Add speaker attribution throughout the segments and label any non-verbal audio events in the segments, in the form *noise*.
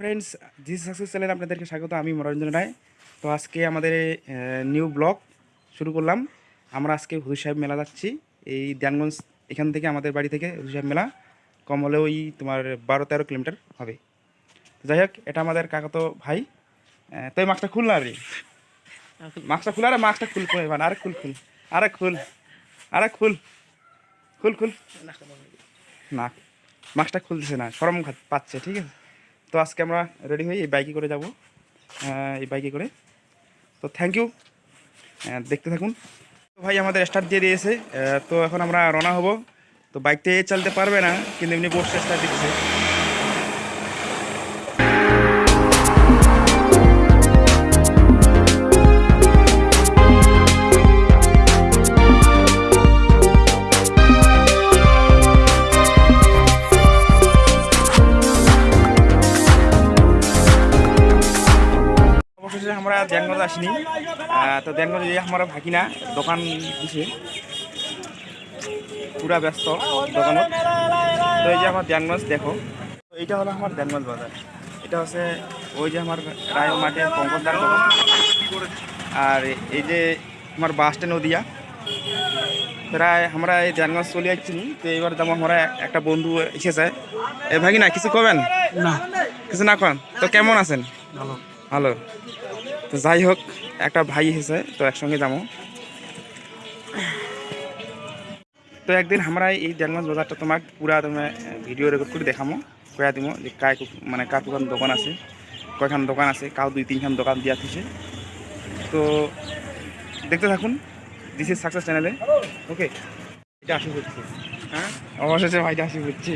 Speaker 1: Friends this success চ্যানেলে আপনাদেরকে স্বাগত, আমি মনোরঞ্জন রায়। তো আজকে আমাদের নিউ ব্লগ শুরু করলাম। আমরা আজকে হুজুর সাহেব মেলা যাচ্ছি, এই ধ্যানগঞ্জ, এখান থেকে আমাদের বাড়ি থেকে হুজুর সাহেব মেলা। কম হলে ওই তোমার বারো তেরো কিলোমিটার হবে। যাই হোক, এটা আমাদের কাকাতো ভাই। তো এই মাস্কটা খুল না রে। মাস্কটা খুল, আরে মাস্কটা খুল খুল এবার, আরে খুল খুল, আরে খুল আরে খুল খুল খুল। না মাস্কটা খুলতেছে না, সরম পাচ্ছে, ঠিক আছে? তো আজকে আমরা রেডি হয়ে এই বাইকে করে যাব। এই বাইকে করে। তো থ্যাংক ইউ দেখতে থাকুন। তো ভাই, আমাদের স্টার্ট দিয়ে দিয়েছে। তো এখন আমরা রওনা হব। তো বাইকটা চালতে পারবে না, কিন্তু এমনি বসে স্টার্ট দিচ্ছে। ধ্যানগঞ্জ আসিনি। তো ধ্যানগঞ্জ যে আমার ভাগিনা দোকান দিছে। পুরা ব্যস্ত দোকানত। তো এই যে আমার ধ্যানগঞ্জ দেখো। এইটা হলো আমার ধ্যানগঞ্জ বাজার। এটা হচ্ছে ওই যে আমার রায় মাঠে পঙ্কজদার দোকান। আর এই যে আমার বাস স্ট্যান্ড নদিয়া। প্রায় আমরা এই ধ্যানগঞ্জ চলে যাচ্ছি তো এবার যেমন আমরা একটা বন্ধু এসেছে। এ ভাগিনা কিছু কবেন?
Speaker 2: না।
Speaker 1: কিছু না করেন তো কেমন আছেন?
Speaker 2: ভালো।
Speaker 1: ভালো। তো যাই হোক, একটা ভাই এসেছে, তো একসঙ্গে যাব। তো একদিন আমরা এই দেড়গঞ্জ বাজারটা তোমাক পুরা তুমি ভিডিও রেকর্ড করে দেখামো কয়া দিব যে কায় মানে কার কোখান দোকান আছে, কয়খান দোকান আছে কাউ দুই তিনখান দোকান দিয়া থিছে তো দেখতে থাকুন দিস ইজ সাকসেস চ্যানেলে ওকে এটা আসি হচ্ছে হ্যাঁ? অবশেষে ভাইটা আসি হচ্ছে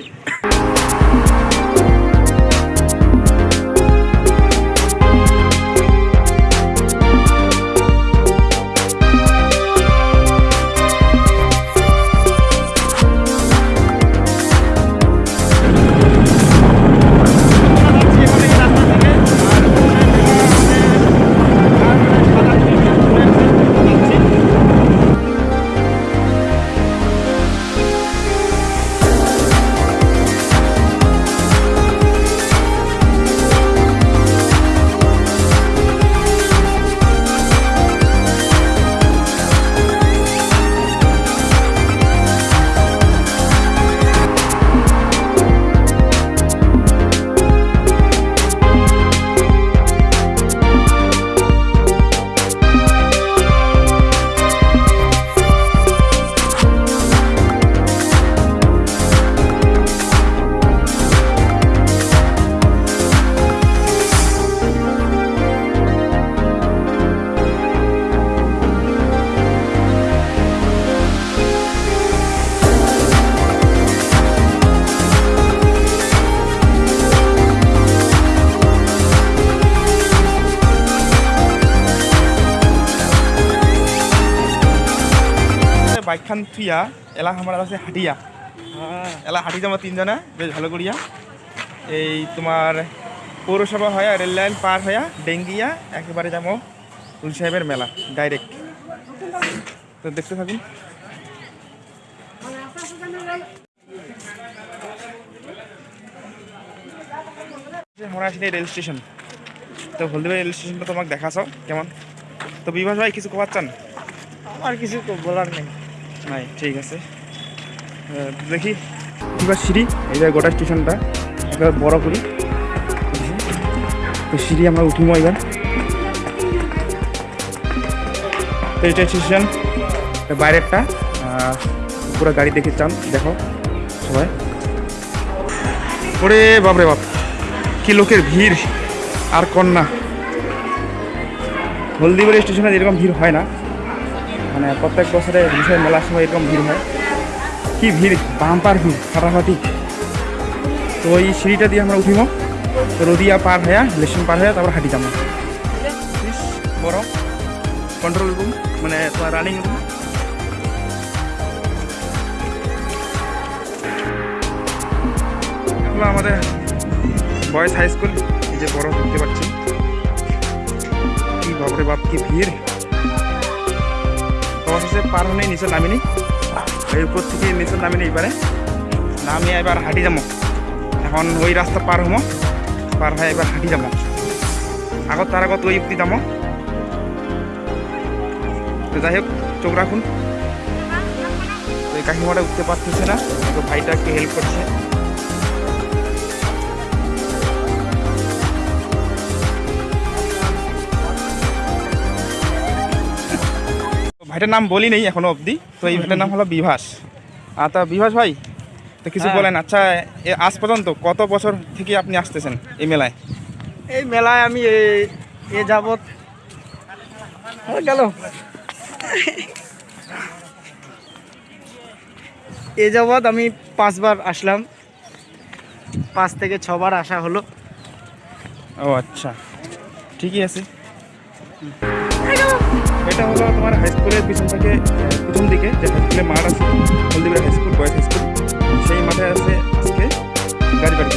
Speaker 1: এলা আমার আছে হাটিয়া এলা হাঁটি যাব তিনজনে বেশ ভালো করিয়া এই তোমার পৌরসভা হয়ে রেল লাইন পার হইয়া ডেঙ্গিয়া একেবারে যাব ফুল সাহেবের মেলা ডাইরেক্ট তো দেখতে থাকুন। আমরা আসলে রেল স্টেশন তো হলদিবাড়ি রেল স্টেশনটা তোমাকে দেখাছো কেমন? তো বিভাস ভাই কিছু খবর চান
Speaker 2: আমার কিছু বলার নেই।
Speaker 1: নাই ঠিক আছে। দেখি এবার সিঁড়ি, এই যে গোটা স্টেশনটা এবার বড় করি। তো সিঁড়ি আমরা উঠিব এবার। তো এটা স্টেশন বাইরেরটা। পুরো গাড়ি দেখে চান, দেখো সবাই। ওরে বাপরে বাপ, কি লোকের ভিড়, আর কন্যা। হলদিবাড়ি স্টেশনে এরকম ভিড় হয় না মানে প্রত্যেক বছরে বিষয় মেলার সময় এরকম ভিড় হয়। কি ভিড়? বাম্পার ভিড়, ফাটাফাটি। তো এই সিঁড়িটা দিয়ে আমরা উঠিব। তো রদিয়া পার হয়ে লেশন পার হয়ে, তারপর হাঁটি যাব। বড় কন্ট্রোল রুম মানে তোমার রানিং রুম আমাদের বয়েজ হাই স্কুল এই যে বড় দেখতে পাচ্ছি। কি বাপরে বাপ, কি ভিড়। অবশেষে পার হয়ে নিচে নামিনি। এই উপর থেকে নিচে নামিনি এবারে। নামিয়ে এবার হাঁটি যাব। এখন ওই রাস্তা পার হব। পার হয় এবার হাঁটি যাব। আগত তার আগত ওই অব্দি যাব তো যাই হোক, চোখ রাখুন। তো এই কাকিমাটা উঠতে পারতেছে না। তো ভাইটা একটু হেল্প করছে। ভাইটার নাম বলি নেই এখনও অবধি। তো এই ভাইটার নাম হলো বিভাস। আর তা বিভাস ভাই তো কিছু
Speaker 2: হ্যাঁ।
Speaker 1: বলেন আচ্ছা এ আজ পর্যন্ত কত বছর থেকে আপনি আসতেছেন এই মেলায়?
Speaker 2: এই মেলায় আমি এ- এ যাবৎ গেল। এ যাবৎ আমি পাঁচবার আসলাম। পাঁচ থেকে ছবার আসা হলো।
Speaker 1: ও আচ্ছা। ঠিকই আছে। এটা হলো তোমার হাই স্কুলের পিছন থেকে প্রথম দিকে, যে হাই মাঠ আছে, Haldibari high school boys high school সেই মাঠে আছে আজকে গাড়ি বাড়ি।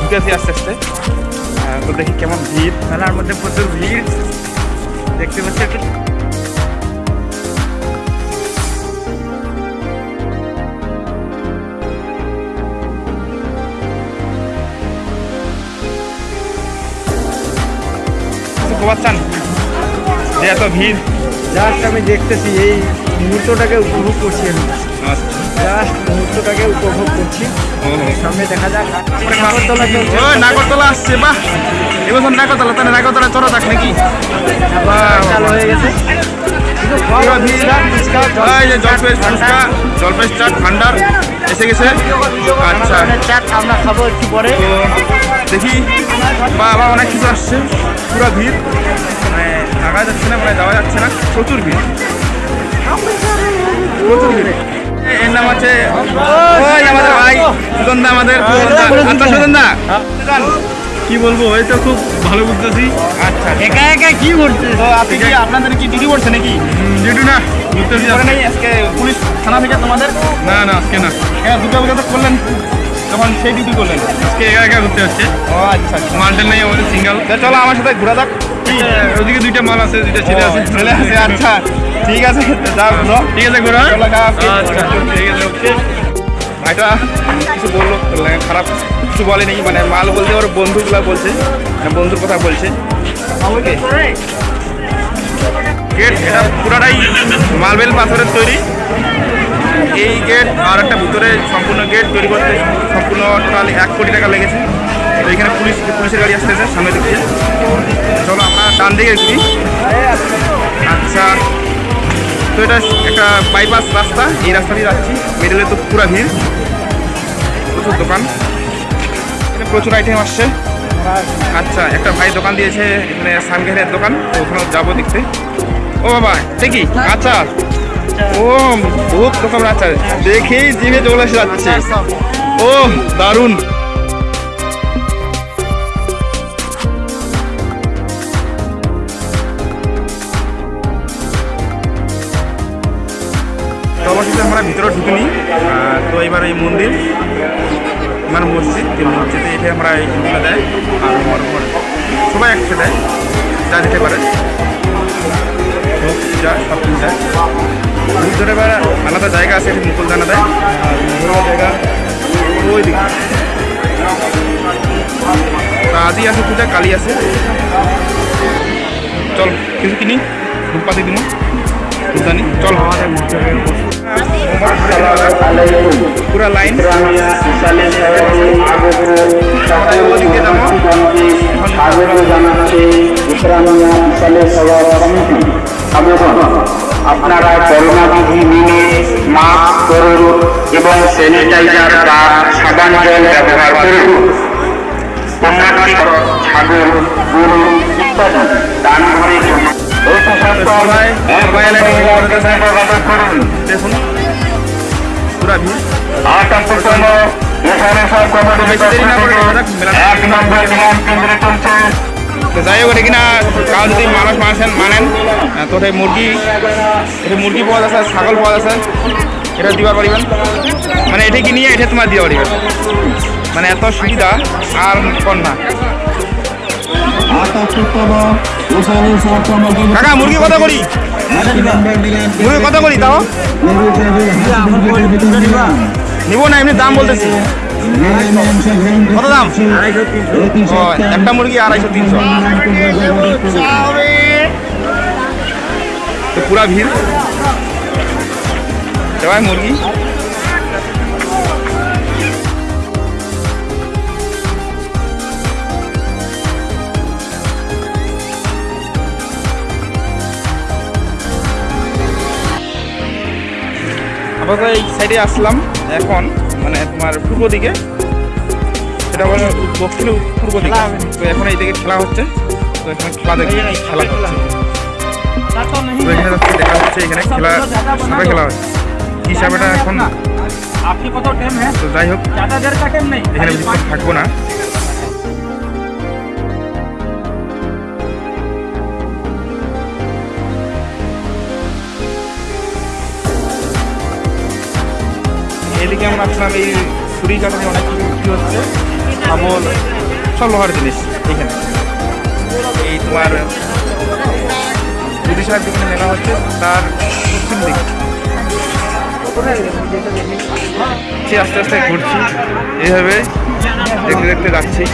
Speaker 1: ঢুকে আছি আস্তে আস্তে। তো দেখি কেমন ভিড়।
Speaker 2: মেলার মধ্যে প্রচুর ভিড়। দেখতে পাচ্ছি একটু।
Speaker 1: কিছু চান। যে এত ভিড়।
Speaker 2: জাস্ট আমি দেখতেছি এই মুহূর্তটাকে উপভোগ করছি আমি।
Speaker 1: আচ্ছা।
Speaker 2: জাস্ট মুহূর্তটাকে উপভোগ করছি।
Speaker 1: ও।
Speaker 2: সামনে দেখা যাক। নাগরদোলা চলছে।
Speaker 1: নাগরতলা আসছে বাহ! এবছর নাগরতলা তাহলে নাগরতলা চড়া থাক নাকি?
Speaker 2: চালু হয়ে গেছে। কিন্তু খাওয়া
Speaker 1: পুরো ভিড়।
Speaker 2: ফুচকা, ফুচকা,
Speaker 1: এই যে জলপাই
Speaker 2: ঠান্ডা।
Speaker 1: চাট ঠান্ডার এসে গেছে। আচ্ছা।
Speaker 2: চাট আমরা খাব একটু পরে।
Speaker 1: দেখি। বা অনেক কিছু আসছে। পুরো ভিড়। মানে যাচ্ছে না মানে যাওয়া যাচ্ছে না। প্রচুর ভিড়। প্রচুর ভিড়। এর নাম আছে ওই আমাদের ভাই সুজন আমাদের সুজন দা। আচ্ছা সুজন দা কি বলব এই তো খুব ভালো বুঝতেছি। আচ্ছা
Speaker 2: একা একা কি করছে?
Speaker 1: তো আপনি কি আপনাদের কি ডিউটি করছে নাকি? ডিউটি না করে আজকে পুলিশ থানা থেকে তোমাদের? না না আজকে না। হ্যাঁ দুটো তো করলেন তখন সেই ডিউটি করলেন। আজকে একা একা ঘুরতে হচ্ছে। ও আচ্ছা মালটেল নেই আমাদের সিঙ্গেল। চলো আমার সাথে ঘোরা যাক। ওদিকে দুইটা মাল আছে দুইটা ছেলে আছে। ছেলে আছে আচ্ছা। ঠিক আছে যাও ঠিক আছে ঘুরো। আচ্ছা ঠিক আছে ওকে। ভাইটা কিছু বলল খারাপ কিছু বলেনি মানে মাল বলতে ওর বন্ধুগুলা বলছে মানে বন্ধুর কথা বলছে। ওকে। গেট এটা পুরাটাই মার্বেল পাথরের তৈরি। এই গেট আর একটা ভিতরে সম্পূর্ণ গেট তৈরি করতে সম্পূর্ণ টোটাল এক কোটি টাকা লেগেছে। তো এখানে পুলিশ পুলিশের গাড়ি আসতেছে সামনে দিক চলো ডান দিকে ঘুরি আচ্ছা তো এটা একটা বাইপাস রাস্তা, এই রাস্তা দিয়ে যাচ্ছি। মিডলে তো পুরা ভিড়। প্রচুর দোকান। প্রচুর আইটেম আসছে। আচ্ছা একটা ভাই দোকান দিয়েছে, এখানে সানঘেরের দোকান ওখানে যাব দেখতে। ও বাবা দেখি আচ্ছা। ও, বহুত রকম আচ্ছা দেখেই জিভে চলে এসে যাচ্ছে। ও, দারুণ। আমরা ভিতরে ঢুকিনি তো এবার এই মন্দির মানে মসজিদ মসজিদে এসে আমরা এই হিন্দুরা দেয়, আর আমার উপর সবাই একসাথে দেয়, যা দিতে পারে। যা সব দেয়। ভিতরে এবার আলাদা জায়গা আছে, এটি মুকুল দানা দেয়, আর জায়গা ওই দিকে আজই আছে পূজা, কালী আছে। চল, কিছু কিনি ধূপপাতি দিব ধূপদানি, চল। পুরা লাইন।
Speaker 3: স্বাগত জানাচ্ছে ইসলামিয়া ইসালে সভা কমিটি আবেদন আপনারা করোনা বিধি মেনে মাস্ক করুন এবং স্যানিটাইজার বা সাবান জল ব্যবহার করুন। ছাগল, গরু ইত্যাদি দান করে জন্য
Speaker 1: যাই হোক এটা কিনা কাউ যদি মানুষ মানেন মানেন তো মুরগি মুরগি পাওয়া যাচ্ছে ছাগল পাওয়া যাচ্ছে এটা দিবার পারিবেন মানে এটা কিনিয়ে এটা তোমার দিতে পারিবেন মানে এত সুবিধা আর কর না কাকা, মুরগি কত করি মুরগি কত করি তাও? নিবো না, এমনি দাম বলতেছি। কত দাম? একটা মুরগি আড়াইশো, তিনশো। পুরা ভিড়। এবার মুরগি। আপাতত এই সাইডে আসলাম। এখন মানে তোমার পূর্ব দিকে। সেটা বলে দক্ষিণে পূর্ব দিকে। তো এখন এই দিকে খেলা হচ্ছে। তো এখানে খেলা দেখে খেলা হচ্ছে। এখানে হচ্ছে দেখা হচ্ছে এখানে খেলা সবাই খেলা হচ্ছে। হিসাবেটা এখন?
Speaker 2: আপনি কত টাইম হ্যাঁ?
Speaker 1: তো যাই হোক। এখানে থাকব না। এদিকে এই ছুরি কাটানি অনেক কিছু হচ্ছে। শাবল সব লোহার জিনিস এখানে। এই তোমার যদি সাহেব যেখানে মেলা হচ্ছে, তার পশ্চিম দিকে। সে আস্তে আস্তে ঘুরছি, এইভাবে দেখতে দেখতে যাচ্ছি।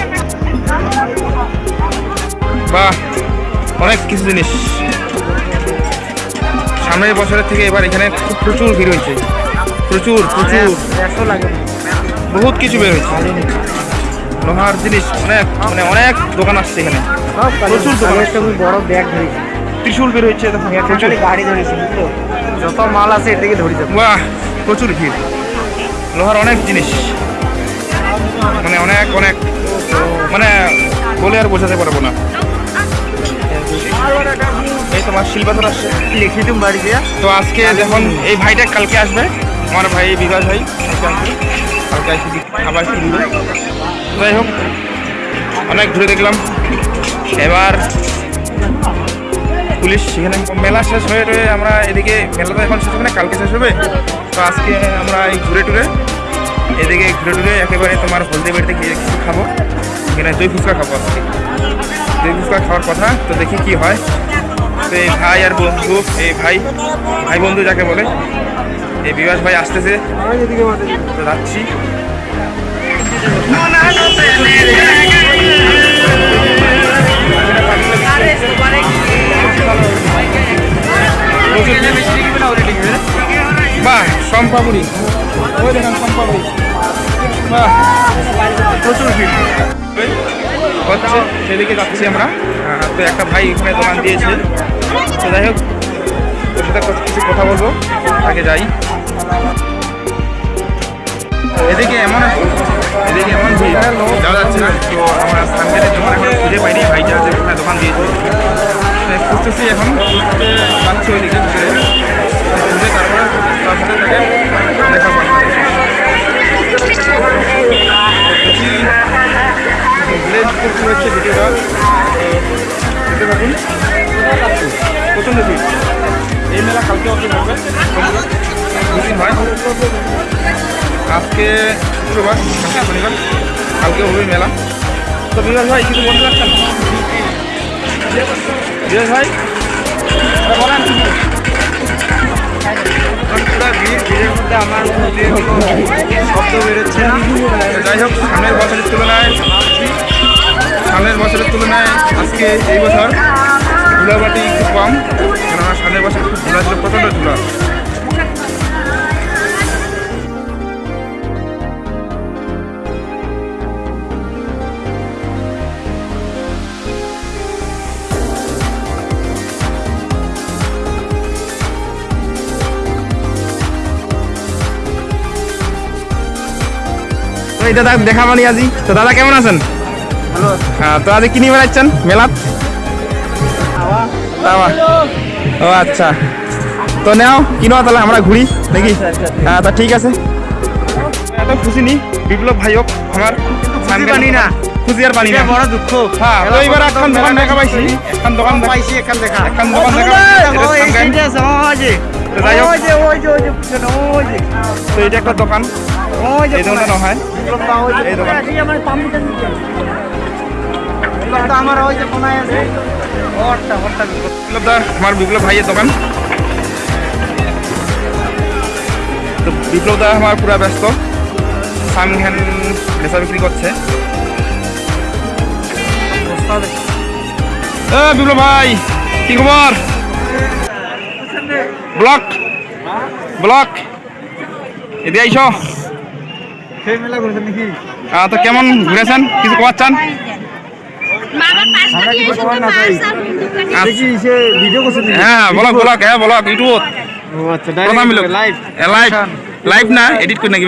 Speaker 1: বাহ, অনেক কিছু জিনিস। সামনের বছরের থেকে এবার এখানে খুব প্রচুর ভিড় হয়েছে। প্রচুর প্রচুর।
Speaker 2: লাগে
Speaker 1: বহুত কিছু বের হয়েছে। লোহার জিনিস অনেক মানে অনেক দোকান আসছে এখানে। প্রচুর দোকান।
Speaker 2: বড় ব্যাগ ধরেছি।
Speaker 1: ত্রিশূল বের হচ্ছে
Speaker 2: গাড়ি ধরেছি যত মাল আছে এর দিকে ধরেছে
Speaker 1: বাহ প্রচুর ভিড়। লোহার অনেক জিনিস। মানে অনেক অনেক। মানে বলে আর বোঝাতে পারব না। এই তোমার শিলপাথর আসছে।
Speaker 2: লিখি তুমি বাড়ি দিয়া
Speaker 1: তো আজকে যখন এই ভাইটা কালকে আসবে আমার ভাই বিকাশ ভাই কালকে আবার যাই হোক, অনেক ঘুরে দেখলাম। এবার পুলিশ সেখানে মেলা শেষ হয়ে রয়ে আমরা এদিকে, মেলা তো এখন শেষ হবে না, কালকে শেষ হবে। তো আজকে আমরা এই ঘুরে টুরে, এদিকে ঘুরে টুরে একেবারে তোমার হলদি বাড়িতে গিয়ে কিছু খাব। এখানে দই ফুচকা খাব আজকে। দই ফুচকা খাওয়ার কথা, তো দেখি কি হয়। তো এই ভাই আর বন্ধু, এই ভাই ভাই বন্ধু যাকে বলে এই বিকাশ ভাই আসতেছে। তো যাচ্ছি। বাহ প্রচুর ভিড়। সেদিকে যাচ্ছি আমরা। আহ, তো একটা ভাই এখানে দোকান দিয়েছে। তো যাই হোক কিছু কথা বলব। আগে যাই। এদিকে এমন এদিকে এমন ভিড়। যাওয়া যাচ্ছে না। তো আমরা সামনের দোকান এখন খুঁজে পাইনি। ভাইটা যে ওখানে দোকান দিয়েছে। খুঁজতেছি এখন। পাচ্ছি ওইদিকে শনিবার কালকে হবে মেলা। তো বিরাজ ভাই, কিছু বলতে পারছেন? বিরাজ ভাই বলেন। সামনের বছরের তুলনায় আজকে এই বছর ধুলাবাটি একটু কম। কেননা সামনের বছর খুব ধুলা ছিল, প্রচণ্ড ধুলা। এই দাদা দেখা মানি আজি। তো দাদা কেমন আছেন? তো আজ কি নিয়ে বেড়াচ্ছেন মেলাত? ও আচ্ছা। তো নাও কিনো তাহলে আমরা ঘুরি নাকি? হ্যাঁ তা ঠিক আছে। এত খুশি নি? বিপ্লব ভাই হোক আমার
Speaker 2: পানি না।
Speaker 1: খুশি আর পানি না।
Speaker 2: বড় দুঃখ।
Speaker 1: হ্যাঁ তো এবার এখন দোকান দেখা পাইছি। এখন দোকান
Speaker 2: পাইছি এখান
Speaker 1: এখন দোকান যাই হোক। তো এটা একটা দোকান। এই দোকানটা হয়।
Speaker 2: বিপ্লব।
Speaker 1: দা আমার পুরা ব্যস্ত সামিং হ্যান্ড নেশা বিক্রি করছে বিপ্লব ভাই কি খবর ব্লক ব্লক এদিকে আইস
Speaker 2: সেই মেলা করেছেন নাকি
Speaker 1: আহ, তো কেমন ঘুরেছেন? কিছু খবর চান হ্যাঁ ব্লক ব্লক হ্যাঁ ব্লক ইউটিউব
Speaker 2: ও আচ্ছা
Speaker 1: প্রথম লোক
Speaker 2: লাইভ
Speaker 1: লাইভ লাইভ না এডিট করে নাকি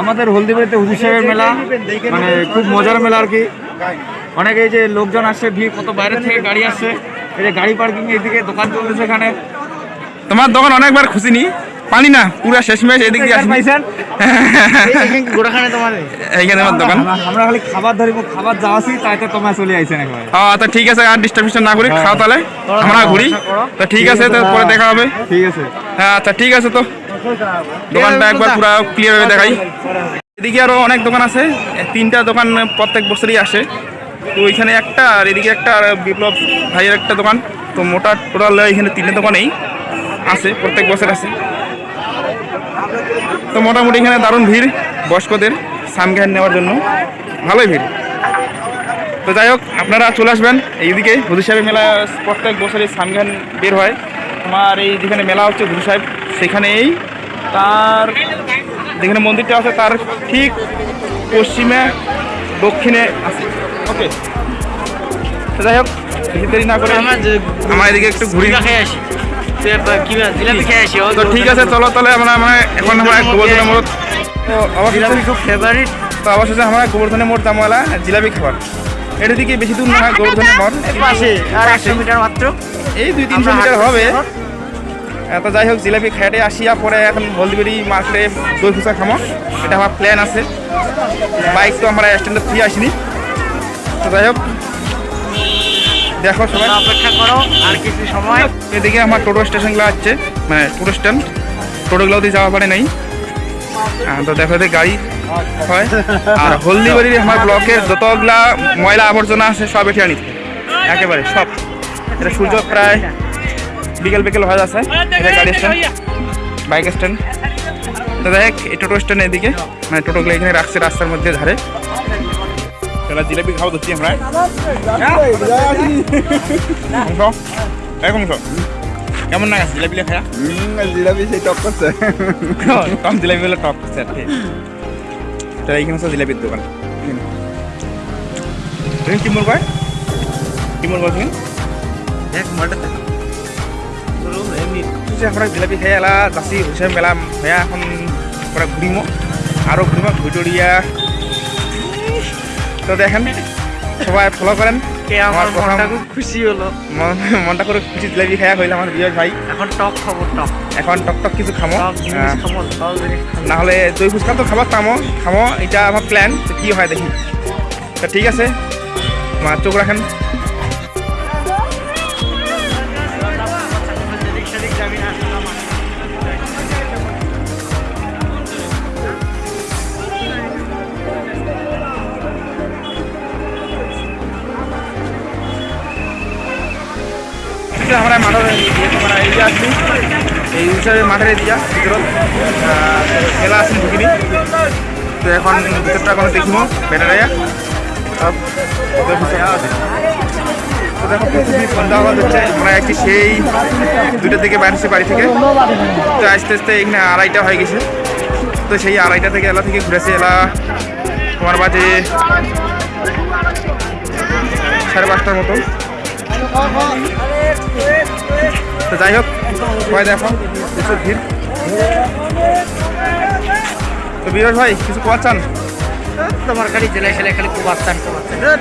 Speaker 2: আমাদের হলদিবাড়িতে হুজুর সাহেবের মেলা। মানে খুব মজার মেলা আর কি। অনেকে এই যে লোকজন আসছে ভিড় কত বাইরে থেকে গাড়ি আসছে। এই যে গাড়ি পার্কিং এদিকে দোকান চলতেছে এখানে।
Speaker 1: তোমার দোকান অনেকবার খুশি নি? পানি না পুরো শেষ ম্যাচ এদিক দিয়ে আসি
Speaker 2: পাইছেন? *laughs* গোড়াখানে তোমার।
Speaker 1: এইখানে আমার দোকান।
Speaker 2: আমরা খালি খাবার ধরিব খাবার যাওয়াছি তাইতে তোমার চলে আইছেন একবারে।
Speaker 1: তো ঠিক আছে আর ডিস্টার্ব না করি
Speaker 2: হ্যাঁ।
Speaker 1: খাও তাহলে। আমরা ঘুরি। তো ঠিক আছে তো পরে দেখা হবে।
Speaker 2: ঠিক আছে।
Speaker 1: হ্যাঁ আচ্ছা ঠিক আছে তো। দোকানটা একবার পুরো ক্লিয়ার ভাবে দেখাই। এদিকে আরও অনেক দোকান আছে। তিনটা দোকান প্রত্যেক বছরই আসে। তো ওইখানে একটা আর এদিকে একটা আর বিপ্লব ভাইয়ের একটা দোকান। তো মোটা টোটাল এখানে তিনটে দোকানেই আছে প্রত্যেক বছর আছে। তো মোটামুটি এখানে দারুণ ভিড় বয়স্কদের সামঘান নেওয়ার জন্য। ভালোই ভিড়। তো যাই হোক আপনারা চলে আসবেন এইদিকে হুজুর সাহেবের মেলা প্রত্যেক বছরই সামঘান বের হয়। তোমার এই যেখানে মেলা হচ্ছে হুজুর সাহেব সেখানেই তার যেখানে মন্দিরটা আছে তার ঠিক পশ্চিমে দক্ষিণে আছে। ওকে তো যাই হোক না করে আমার এদিকে একটু ঘুরি। তো ঠিক আছে চলো তাহলে আমরা মানে এখন আমরা গোবর্ধনের মোড় তো অবশেষে
Speaker 2: খুব ফেভারিট
Speaker 1: তো অবশেষে আমরা গোবর্ধনের মোড় দামওয়ালা জিলাপি খাবার। এটা দিকে বেশি দূর না হয় গোবর্ধনের মোড়।
Speaker 2: পাশে আর একশো মিটার মাত্র।
Speaker 1: এই দুই তিনশো মিটার হবে। আহ, তো যাই হোক জিলাপি খেটে আসিয়া পরে এখন হলদিবাড়ি মার্কেটে দই ফুচকা খামো। এটা আমার প্ল্যান আছে। বাইক তো আমরা স্ট্যান্ডে ফ্রি আসিনি। তো যাই হোক দেখো সবাই।
Speaker 2: অপেক্ষা করো আর কিছু সময়।
Speaker 1: এদিকে আমার টোটো স্টেশনগুলো আছে মানে টোটো স্ট্যান্ড। টোটোগুলো দিয়ে যাওয়া পারে নাই। তো দেখো গাড়ি হয়। আর হলদিবাড়ির আমার ব্লকের যতগুলা ময়লা আবর্জনা আছে সব এটি আনি। একেবারে সব। এটা সূর্য প্রায় বিকেল বিকেল হয়ে যাচ্ছে। এটা গাড়ি স্ট্যান্ড বাইক স্ট্যান্ড। তো দেখ এই টোটো স্ট্যান্ড এদিকে মানে টোটোগুলো এখানে রাখছে রাস্তার মধ্যে ধারে। তাহলে জিলাপি খাওয়া দিচ্ছি আমরা মাংস এই মাংস কেমন না জিলাপি খায়া
Speaker 2: জিলাপি সেই টক করছে
Speaker 1: টক জিলাপি হলো টক করছে আর কি তাহলে এইখানে হচ্ছে জিলাপির দোকান তুমি কি মরবা কি মরবা তুমি
Speaker 2: এক মাটাতে
Speaker 1: যে আমরা জিলাপি খাই এলা যাচ্ছি হুসেন মেলা হয়ে এখন পরে ঘুরিমো আরও ঘুরিমো ঘুরিয়া তো দেখেন সবাই ফলো করেন।
Speaker 2: কে
Speaker 1: আমার
Speaker 2: আমার
Speaker 1: প্রথম-
Speaker 2: মনটা খুব খুশি হলো।
Speaker 1: মনটা করে খুশি জিলাপি খাইয়া হইলাম আমার বিজয় ভাই।
Speaker 2: এখন টক খাব টক।
Speaker 1: এখন টক টক কিছু খামো।
Speaker 2: টক জিনিস
Speaker 1: আহ,
Speaker 2: খাব সব জিনিস খাব
Speaker 1: না হলে দই ফুচকা তো খাবার তামো খামো এটা আমার প্ল্যান কি হয় দেখি। তো ঠিক আছে চোখ রাখেন। আমরা মাঠের মানে এই আসছি এই হিসাবে মাঠের এরিয়া আহ, মেলা আছে ঢুকিনি তো এখন ভিতরটা এখন দেখিব বেটারাইয়া তো দেখো সন্ধ্যা হওয়া হচ্ছে আমরা একটি সেই দুইটা থেকে বাইরেছি বাড়ি থেকে। তো আস্তে আস্তে এখানে আড়াইটা হয়ে গেছে। তো সেই আড়াইটা থেকে এলা থেকে ঘুরেছে এলা তোমার বাজে সাড়ে পাঁচটার মতো। তো যাই হোক সবাই দেখো প্রচুর ভিড়। তো বিরাজ ভাই কিছু কোয়া চান?
Speaker 2: তোমার খালি জেলায় সেলাই খালি খুব আস্তান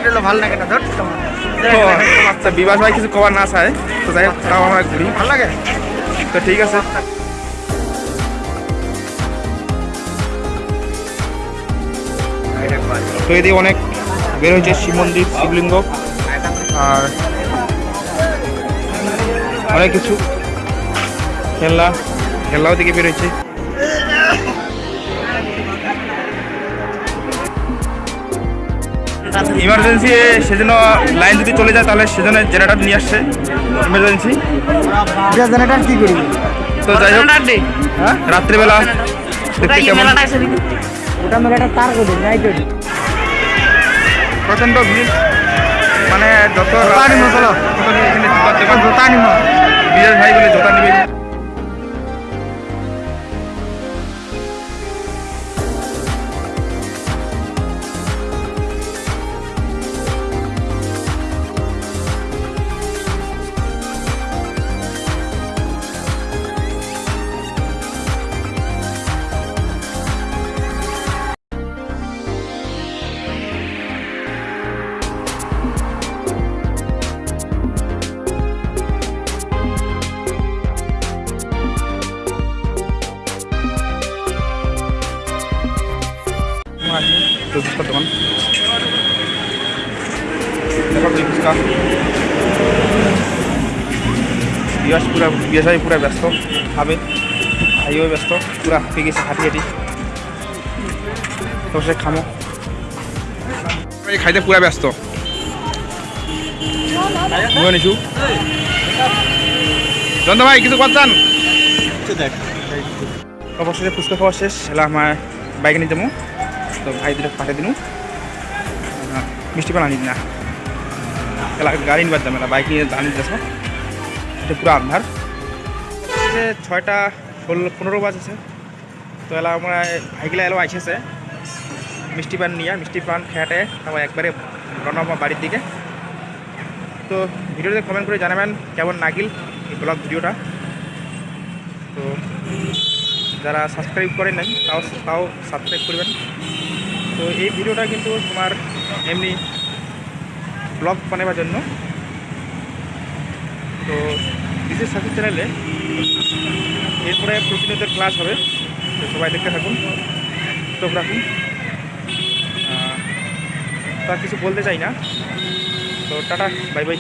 Speaker 2: ধর ভালো লাগে না ধর তোমার।
Speaker 1: আচ্ছা বিবাস ভাই কিছু কবার না চায় তো যাই হোক তাও আমরা ঘুরি।
Speaker 2: ভালো লাগে?
Speaker 1: তো ঠিক আছে। তো এদিকে অনেক বের হয়েছে শিব মন্দির শিবলিঙ্গ আর অনেক কিছু। খেলনা খেলনাও দিকে বেরোচ্ছে। ইমার্জেন্সি সেজন্য লাইন যদি চলে যায় তাহলে সেজন্য জেনারেটর নিয়ে আসছে। ইমার্জেন্সি
Speaker 2: জেনারেটর কি করি
Speaker 1: তো যাই হোক
Speaker 2: হ্যাঁ
Speaker 1: রাত্রিবেলা দেখতে কেমন।
Speaker 2: ওটা মেলাটা তার করি নাই করি
Speaker 1: প্রচণ্ড ভিড়। মানে যত
Speaker 2: জোতা নিব চলো।
Speaker 1: কত নিবে এখানে জুতার দোকান
Speaker 2: জোতা নিব
Speaker 1: বিরাজ ভাই বলে পুরা বিয়াস ভাই পুরা ব্যস্ত। খাবে ভাইও ব্যস্ত। পুরা হাঁপিয়ে গেছে হাঁটি হাঁটি তো সে খামো। এই খাইতে পুরা ব্যস্ত। ময়ো নিছু। জন্ত ভাই, কিছু করছেন অবশ্যই ফুচকা খাওয়া শেষ। এলা আমার বাইকে নিয়ে যাব তো ভাই দুটো পাঠিয়ে দিনু মিষ্টি পান আনি না এলা গাড়ি নিবার যাবে না বাইক নিয়ে জানি যাচ্ছ এটা পুরো আন্ধার। যে ছয়টা ষোলো পনেরো বাজেছে। তো এলা আমরা ভাইগুলা এলো আইসেছে। মিষ্টি পান নিয়ে, মিষ্টি পান খেয়াটে, তারপর একবারে রওনা বাড়ির দিকে। তো ভিডিওতে কমেন্ট করে জানাবেন কেমন নাগিল এই ব্লগ ভিডিওটা। তো যারা সাবস্ক্রাইব করেন নাই তাও তাও সাবস্ক্রাইব করবেন। তো এই ভিডিওটা কিন্তু তোমার এমনি ব্লগ বানাবার জন্য। তো বিশেষ সাথে চ্যানেলে এরপরে প্রতিনিয়ত ক্লাস হবে। তো সবাই দেখতে থাকুন, চোখ রাখুন। তা কিছু বলতে চাই না। তো টাটা বাই বাই